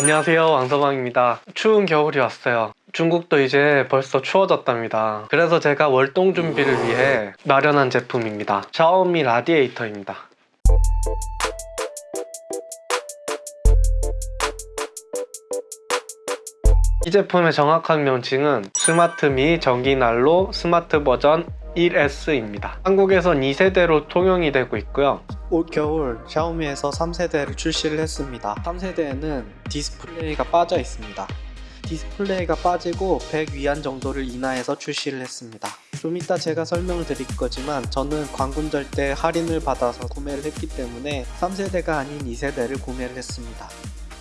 안녕하세요. 왕서방입니다. 추운 겨울이 왔어요. 중국도 이제 벌써 추워졌답니다. 그래서 제가 월동 준비를 위해 마련한 제품입니다. 샤오미 라디에이터입니다. 이 제품의 정확한 명칭은 스마트미 전기난로 스마트 버전 1S입니다 한국에선 2세대로 통용이 되고 있고요 올 겨울 샤오미에서 3세대를 출시를 했습니다. 3세대에는 디스플레이가 빠져 있습니다. 디스플레이가 빠지고 100 위안 정도를 인하해서 출시를 했습니다. 좀 이따 제가 설명을 드릴 거지만 저는 광군절 때 할인을 받아서 구매를 했기 때문에 3세대가 아닌 2세대를 구매를 했습니다.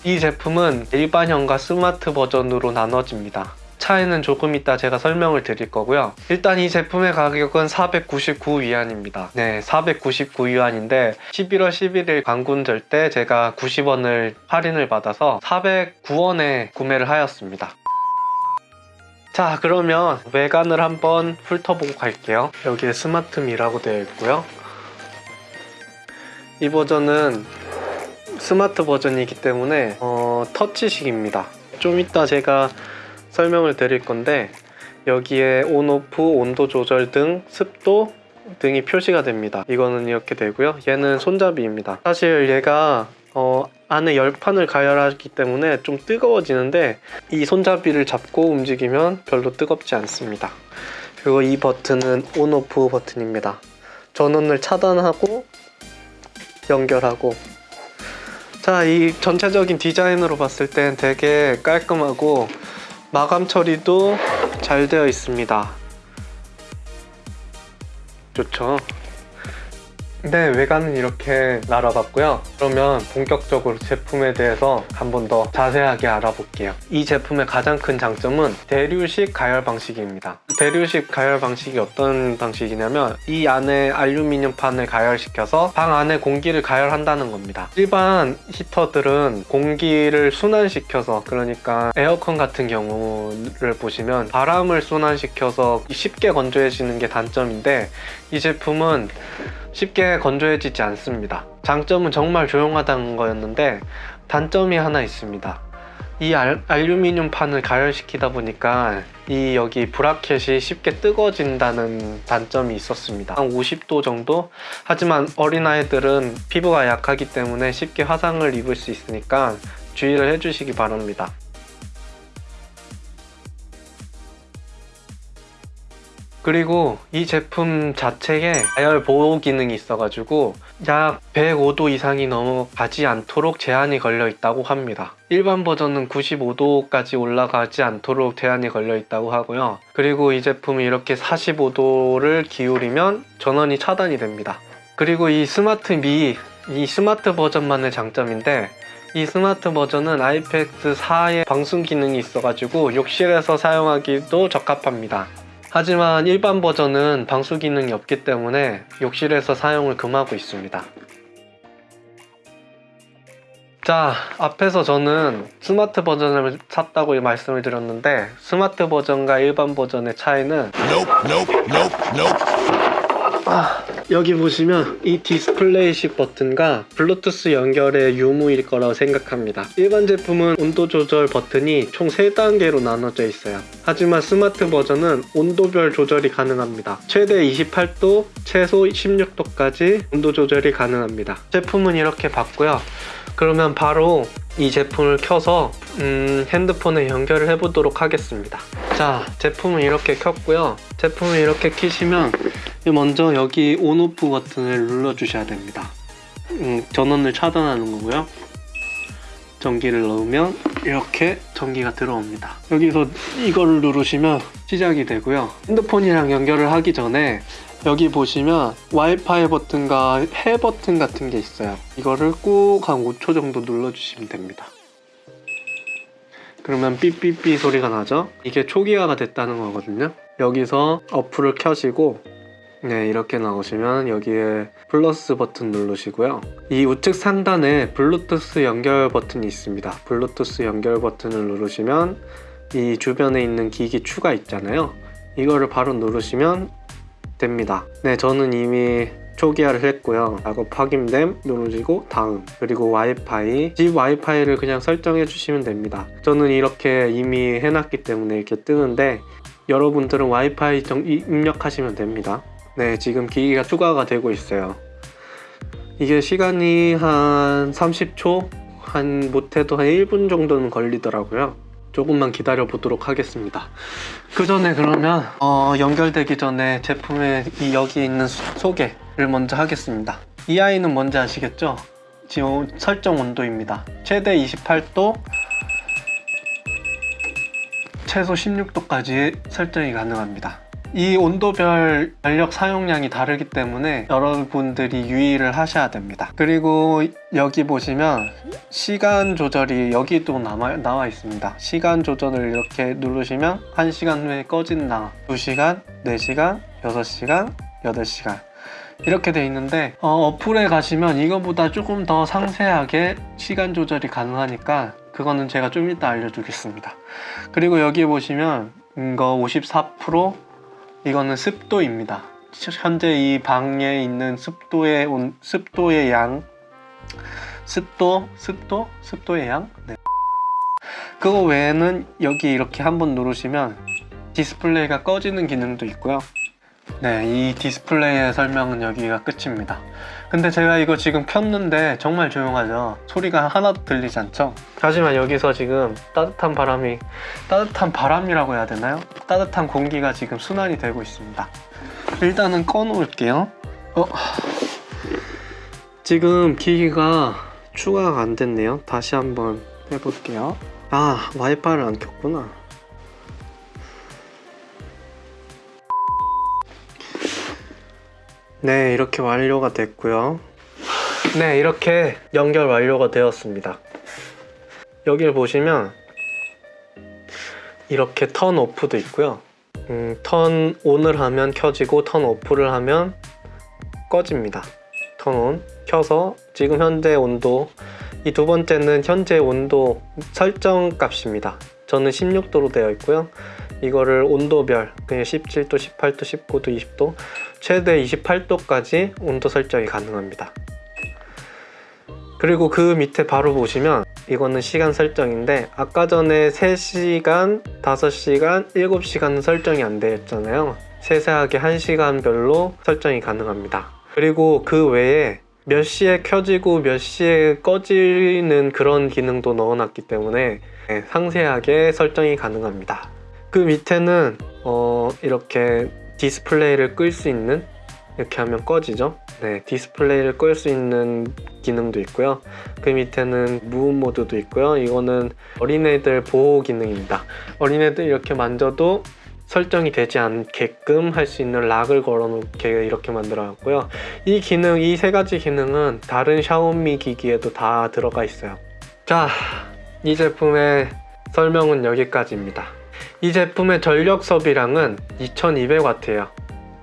이 제품은 일반형과 스마트 버전으로 나눠집니다. 차이는 조금 이따 제가 설명을 드릴 거고요. 일단 이 제품의 가격은 499위안입니다. 네, 499위안인데 11월 11일 광군절 때 제가 90원을 할인을 받아서 409원에 구매를 하였습니다. 자 그러면 외관을 한번 훑어보고 갈게요. 여기에 Smartmi라고 되어 있고요. 이 버전은 스마트 버전이기 때문에 어, 터치식입니다. 좀 이따 제가 설명을 드릴 건데 여기에 on off, 온도 조절 등 습도 등이 표시가 됩니다. 이거는 이렇게 되고요. 얘는 손잡이입니다. 사실 얘가 어, 안에 열판을 가열하기 때문에 좀 뜨거워지는데 이 손잡이를 잡고 움직이면 별로 뜨겁지 않습니다. 그리고 이 버튼은 온오프 버튼입니다. 전원을 차단하고 연결하고 자, 이 전체적인 디자인으로 봤을 땐 되게 깔끔하고 마감 처리도 잘 되어 있습니다. 좋죠 네 외관은 이렇게 알아봤고요. 그러면 본격적으로 제품에 대해서 한 번 더 자세하게 알아볼게요. 이 제품의 가장 큰 장점은 대류식 가열 방식입니다. 대류식 가열 방식이 어떤 방식이냐면 이 안에 알루미늄 판을 가열시켜서 방 안에 공기를 가열한다는 겁니다. 일반 히터들은 공기를 순환시켜서 그러니까 에어컨 같은 경우를 보시면 바람을 순환시켜서 쉽게 건조해지는 게 단점인데 이 제품은 쉽게 건조해지지 않습니다. 장점은 정말 조용하다는 거였는데 단점이 하나 있습니다. 이 알, 알루미늄 판을 가열시키다 보니까 이 여기 브라켓이 쉽게 뜨거워진다는 단점이 있었습니다. 한 50도 정도? 하지만 어린아이들은 피부가 약하기 때문에 쉽게 화상을 입을 수 있으니까 주의를 해주시기 바랍니다 그리고 이 제품 자체에 가열 보호 기능이 있어가지고 약 105도 이상이 넘어가지 않도록 제한이 걸려 있다고 합니다. 일반 버전은 95도까지 올라가지 않도록 제한이 걸려 있다고 하고요. 그리고 이 제품이 이렇게 45도를 기울이면 전원이 차단이 됩니다. 그리고 이 Smartmi, 이 스마트 버전만의 장점인데 이 스마트 버전은 IPX4의 방수 기능이 있어가지고 욕실에서 사용하기도 적합합니다 하지만 일반 버전은 방수 기능이 없기 때문에 욕실에서 사용을 금하고 있습니다. 자 앞에서 저는 스마트 버전을 샀다고 말씀을 드렸는데 스마트 버전과 일반 버전의 차이는 아, 여기 보시면 이 디스플레이식 버튼과 블루투스 연결의 유무일 거라고 생각합니다. 일반 제품은 온도 조절 버튼이 총 3단계로 나눠져 있어요. 하지만 스마트 버전은 온도별 조절이 가능합니다. 최대 28도, 최소 16도까지 온도 조절이 가능합니다. 제품은 이렇게 봤고요. 그러면 바로 이 제품을 켜서 음, 핸드폰에 연결을 해보도록 하겠습니다. 자 제품을 이렇게 켰고요. 제품을 이렇게 키시면 먼저 여기 온오프 버튼을 눌러 주셔야 됩니다. 음, 전원을 차단하는 거고요. 전기를 넣으면 이렇게 전기가 들어옵니다. 여기서 이거를 누르시면 시작이 되고요. 핸드폰이랑 연결을 하기 전에 여기 보시면 와이파이 버튼과 해 버튼 같은 게 있어요. 이거를 꾹한 5초 정도 눌러주시면 됩니다. 그러면 삐삐삐 소리가 나죠? 이게 초기화가 됐다는 거거든요. 여기서 어플을 켜시고 네 이렇게 나오시면 여기에 플러스 버튼 누르시고요 이 우측 상단에 블루투스 연결 버튼이 있습니다 블루투스 연결 버튼을 누르시면 이 주변에 있는 기기 추가 있잖아요 이거를 바로 누르시면 됩니다 네 저는 이미 초기화를 했고요. 작업 확인됨 누르시고 다음 그리고 와이파이 집 와이파이를 그냥 설정해 주시면 됩니다. 저는 이렇게 이미 해놨기 때문에 이렇게 뜨는데 여러분들은 와이파이 정- 이- 입력하시면 됩니다. 네 지금 기기가 추가가 되고 있어요. 이게 시간이 한 30초 한 못해도 한 1분 정도는 걸리더라고요. 조금만 기다려 보도록 하겠습니다. 그 전에 그러면 어, 연결되기 전에 제품의 이 여기 있는 수- 소개를 먼저 하겠습니다. 이 아이는 뭔지 아시겠죠? 지금 설정 온도입니다. 최대 28도, 최소 16도까지 설정이 가능합니다. 이 온도별 전력 사용량이 다르기 때문에 여러분들이 유의를 하셔야 됩니다. 그리고 여기 보시면 시간 조절이 여기도 남아, 나와 있습니다. 시간 조절을 이렇게 누르시면 1시간 후에 꺼진다. 2시간, 4시간, 6시간, 8시간. 이렇게 돼 있는데 어, 어플에 가시면 이거보다 조금 더 상세하게 시간 조절이 가능하니까 그거는 제가 좀 이따 알려주겠습니다. 그리고 여기 보시면 이거 54% 이거는 습도입니다. 현재 이 방에 있는 습도의 온, 습도의 양 습도 습도 습도의 양 네. 그거 외에는 여기 이렇게 한번 누르시면 디스플레이가 꺼지는 기능도 있고요. 네, 이 디스플레이의 설명은 여기가 끝입니다. 근데 제가 이거 지금 켰는데 정말 조용하죠. 소리가 하나도 들리지 않죠. 하지만 여기서 지금 따뜻한 바람이 따뜻한 바람이라고 해야 되나요? 따뜻한 공기가 지금 순환이 되고 있습니다. 일단은 꺼놓을게요. 어, 지금 기기가 추가가 안 됐네요. 다시 한번 해볼게요. 아, 와이파이를 안 켰구나. 네, 이렇게 완료가 됐고요. 네, 이렇게 연결 완료가 되었습니다. 여기를 보시면 이렇게 턴 오프도 있고요. 음, 턴 온을 하면 켜지고 턴 오프를 하면 꺼집니다. 턴 온, 켜서 지금 현재 온도 이 두 번째는 현재 온도 설정 값입니다. 저는 16도로 되어 있고요. 이거를 온도별 그냥 17도, 18도, 19도, 20도 최대 28도까지 온도 설정이 가능합니다. 그리고 그 밑에 바로 보시면 이거는 시간 설정인데 아까 전에 3시간, 5시간, 7시간은 설정이 안 되어 있잖아요. 세세하게 1시간별로 설정이 가능합니다. 그리고 그 외에 몇 시에 켜지고 몇 시에 꺼지는 그런 기능도 넣어놨기 때문에 네, 상세하게 설정이 가능합니다. 그 밑에는 어, 이렇게 디스플레이를 끌 수 있는 이렇게 하면 꺼지죠. 네, 디스플레이를 끌 수 있는 기능도 있고요. 그 밑에는 무음 모드도 있고요. 이거는 어린애들 보호 기능입니다. 어린애들 이렇게 만져도 설정이 되지 않게끔 할 수 있는 lock을 걸어놓게 이렇게 만들어놨고요. 이 기능, 이 세 가지 기능은 다른 샤오미 기기에도 다 들어가 있어요. 자, 이 제품의 설명은 여기까지입니다. 이 제품의 전력 소비량은 2200W예요.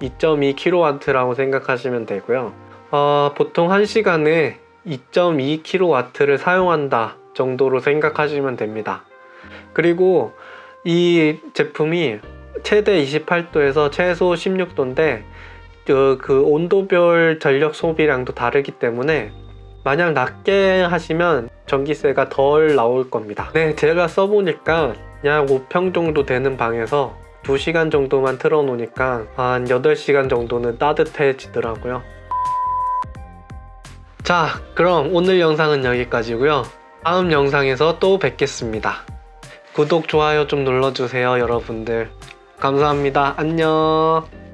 2.2kW라고 생각하시면 되고요. 어, 보통 1시간에 2.2kW를 사용한다 정도로 생각하시면 됩니다. 그리고 이 제품이 최대 28도에서 최소 16도인데 그, 그 온도별 전력 소비량도 다르기 때문에 만약 낮게 하시면 전기세가 덜 나올 겁니다. 네, 제가 써보니까 약 5평 정도 되는 방에서 2시간 정도만 틀어놓으니까 한 8시간 정도는 따뜻해지더라고요. 자, 그럼 오늘 영상은 여기까지고요. 다음 영상에서 또 뵙겠습니다. 구독, 좋아요 좀 눌러주세요, 여러분들. 감사합니다. 안녕.